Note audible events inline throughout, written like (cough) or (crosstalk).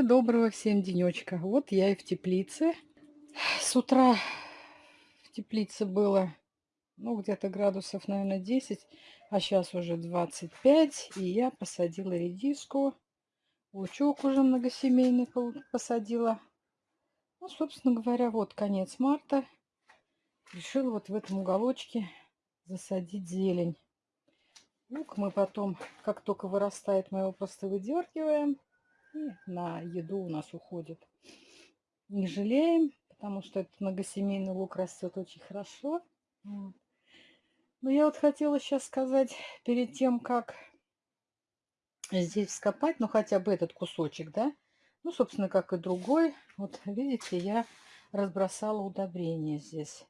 Доброго-доброго всем денечка. Вот я и в теплице. С утра в теплице было, ну, где-то градусов, наверное, 10, а сейчас уже 25. И я посадила редиску. Лучок уже многосемейный посадила. Ну, собственно говоря, вот конец марта. Решила вот в этом уголочке засадить зелень. Лук мы потом, как только вырастает, мы его просто выдергиваем. И на еду у нас уходит. Не жалеем, потому что этот многосемейный лук растет очень хорошо. Но я вот хотела сейчас сказать, перед тем, как здесь вскопать, ну хотя бы этот кусочек, да, ну, собственно, как и другой. Вот, видите, я разбросала удобрения здесь.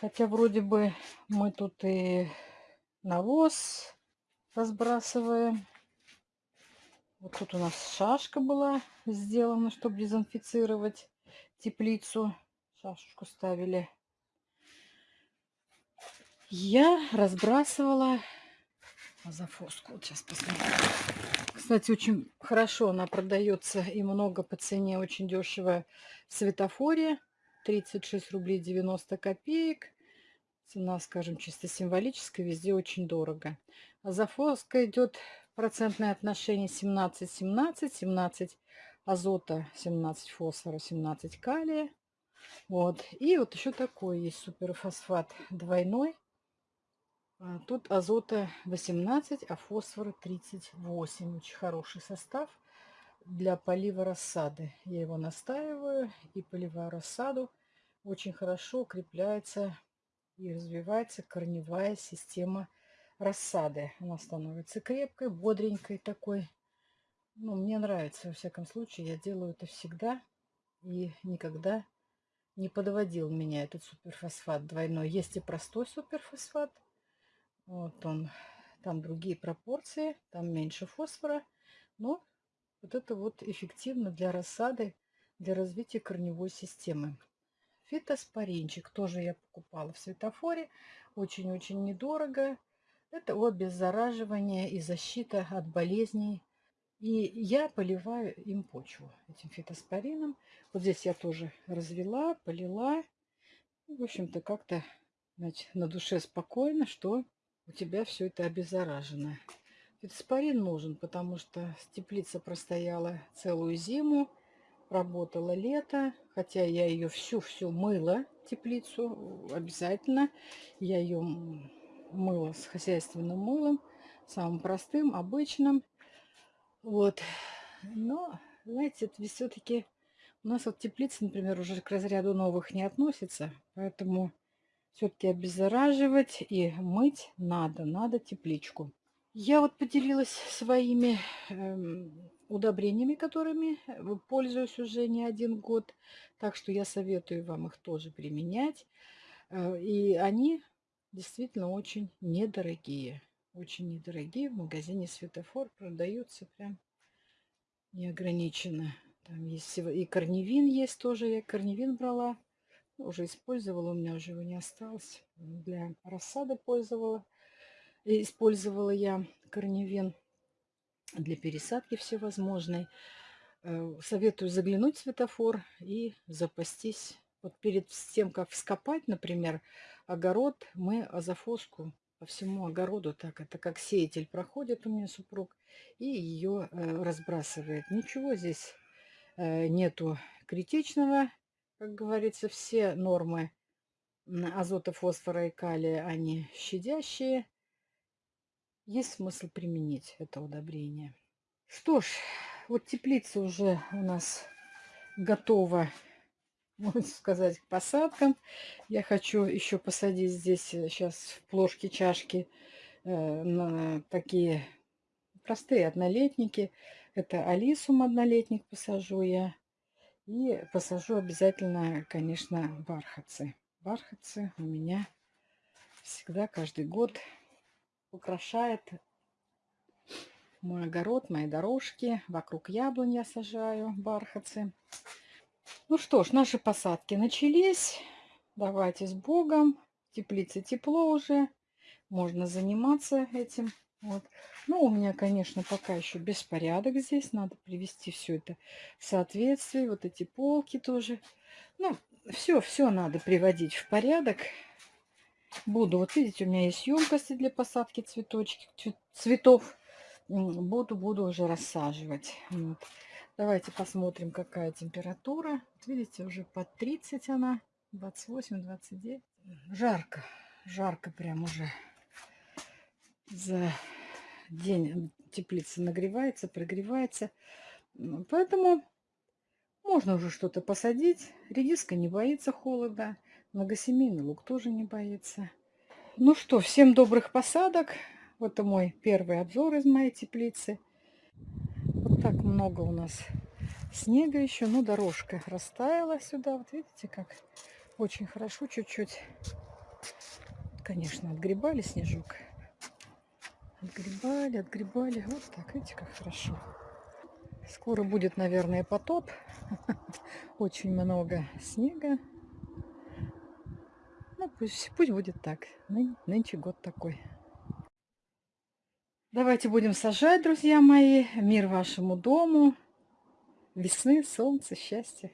Хотя вроде бы мы тут и навоз разбрасываем. Вот тут у нас шашка была сделана, чтобы дезинфицировать теплицу. Шашечку ставили. Я разбрасывала азофоску. Вот сейчас посмотрим. Кстати, очень хорошо она продается и много по цене, очень дешево в светофоре. 36 рублей 90 копеек. Цена, скажем, чисто символическая, везде очень дорого. А зафоска идет процентное отношение 17-17, 17 азота, 17 фосфора, 17 калия. Вот. И вот еще такой есть суперфосфат двойной. А тут азота 18, а фосфора 38. Очень хороший состав для полива рассады. Я его настаиваю и поливаю рассаду. Очень хорошо укрепляется и развивается корневая система. Она становится крепкой, бодренькой такой. Ну, мне нравится, во всяком случае, я делаю это всегда и никогда не подводил меня этот суперфосфат двойной. Есть и простой суперфосфат. Вот он, там другие пропорции, там меньше фосфора. Но вот это вот эффективно для рассады, для развития корневой системы. Фитоспоринчик тоже я покупала в светофоре. Очень-очень недорого. Это обеззараживание и защита от болезней. И я поливаю им почву этим фитоспорином. Вот здесь я тоже развела, полила. В общем-то, как-то на душе спокойно, что у тебя все это обеззаражено. Фитоспорин нужен, потому что теплица простояла целую зиму работала лето, хотя я ее всю-всю мыла, теплицу, обязательно. Я ее мыла с хозяйственным мылом, самым простым, обычным. Вот. Но, знаете, это все-таки у нас вот теплица, например, уже к разряду новых не относится, поэтому все-таки обеззараживать и мыть надо, надо тепличку. Я вот поделилась своими э, удобрениями, которыми пользуюсь уже не один год. Так что я советую вам их тоже применять. Э, и они действительно очень недорогие. Очень недорогие. В магазине Светофор продаются прям неограниченно. Там есть и корневин есть тоже. Я корневин брала. Уже использовала, у меня уже его не осталось. Для рассады пользовала. Использовала я корневин для пересадки всевозможной. Э, советую заглянуть в светофор и запастись. Вот перед тем, как вскопать, например, огород, мы азофоску по всему огороду, так это как сеятель проходит у меня супруг, и ее э, разбрасывает. Ничего здесь э, нету критичного, как говорится, все нормы азота, фосфора и калия, они щадящие есть смысл применить это удобрение. Что ж, вот теплица уже у нас готова, можно сказать, к посадкам. Я хочу еще посадить здесь сейчас э, в плошки, чашки э, такие простые однолетники. Это алисум однолетник посажу я. И посажу обязательно, конечно, бархатцы. Бархатцы у меня всегда каждый год украшает мой огород, мои дорожки. Вокруг яблонь я сажаю, бархатцы. Ну что ж, наши посадки начались. Давайте с Богом. В теплице тепло уже. Можно заниматься этим Вот. Ну, у меня, конечно, пока еще беспорядок здесь. Надо привести все это в соответствие. Вот эти полки тоже. Ну, все, все надо приводить в порядок. Буду, вот видите, у меня есть емкости для посадки цветочки, цветов. Буду, буду уже рассаживать. Вот. Давайте посмотрим, какая температура. Видите, уже под 30 она. 28, 29. Жарко, жарко прям уже. За день теплица нагревается, прогревается. Поэтому можно уже что-то посадить. Редиска не боится холода. Многосемейный лук тоже не боится. Ну что, всем добрых посадок. Вот мой первый обзор из моей теплицы. Вот так много у нас снега еще. Ну, дорожка растаяла сюда. Вот видите, как очень хорошо чуть-чуть. Конечно, отгребали снежок. Отгребали, отгребали. Вот так, видите, как хорошо. Скоро будет, наверное, потоп. (laughs) Очень много снега. Ну, пусть, пусть будет так. Ны, нынче год такой. Давайте будем сажать, друзья мои. Мир вашему дому. Весны, солнца, счастья.